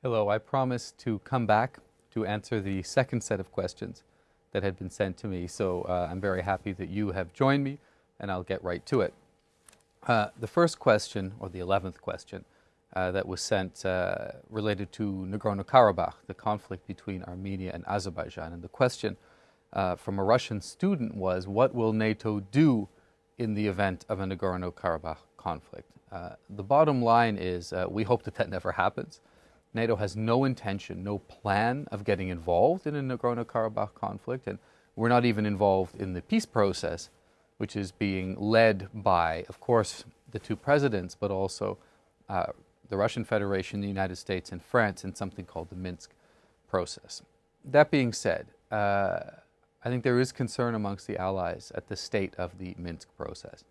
Hello, I promised to come back to answer the second set of questions that had been sent to me, so uh, I'm very happy that you have joined me, and I'll get right to it. Uh, the first question, or the 11th question, uh, that was sent uh, related to Nagorno-Karabakh, the conflict between Armenia and Azerbaijan. And the question uh, from a Russian student was, what will NATO do in the event of a Nagorno-Karabakh conflict? Uh, the bottom line is we hope that that never happens. NATO has no intention, no plan of getting involved in a Nagorno-Karabakh conflict, and we're not even involved in the peace process, which is being led by, of course, the two presidents, but also uh, the Russian Federation, the United States, and France in something called the Minsk process. That being said, uh, I think there is concern amongst the allies at the state of the Minsk process.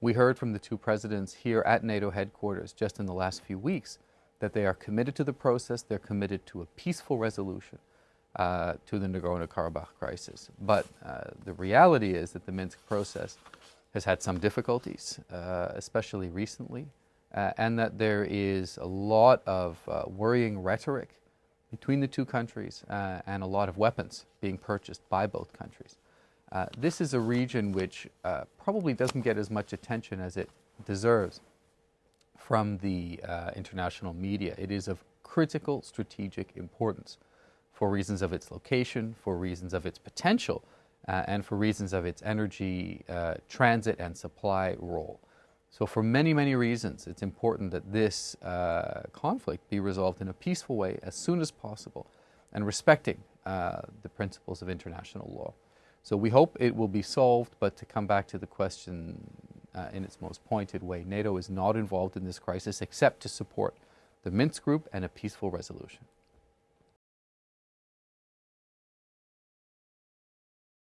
We heard from the two presidents here at NATO headquarters just in the last few weeks that they are committed to the process, they're committed to a peaceful resolution uh, to the Nagorno-Karabakh crisis. But uh, the reality is that the Minsk process has had some difficulties, uh, especially recently, uh, and that there is a lot of uh, worrying rhetoric between the two countries uh, and a lot of weapons being purchased by both countries. this is a region which probably doesn't get as much attention as it deserves from the uh, international media. It is of critical strategic importance for reasons of its location, for reasons of its potential, uh, and for reasons of its energy uh, transit and supply role. So for many, many reasons, it's important that this uh, conflict be resolved in a peaceful way as soon as possible and respecting uh, the principles of international law. So we hope it will be solved, but to come back to the question uh, in its most pointed way. NATO is not involved in this crisis except to support the Minsk group and a peaceful resolution.